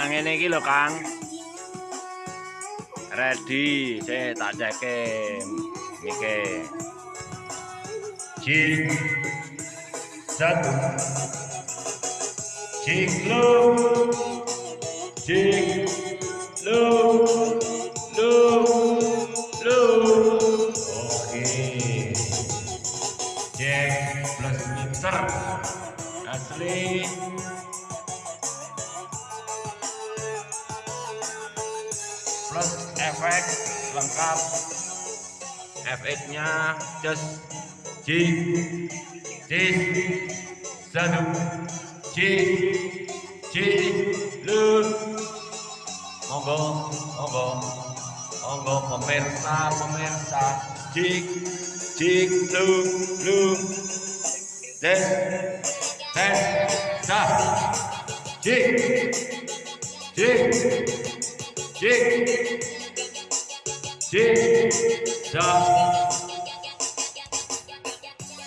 Nah, ngene iki lho, Kang. Ready, saya tak ceke. Niki. Cik satu. Cik lu. Cik lu. Lu lu. Oke. Cek plus mixer Asli Plus efek lengkap. Efeknya just Cik Cik satu Cik Cik lu monggo monggo monggo pemirsa pemirsa. Cik Cik lu lu tes dah. Cik Cik Cik Cik dah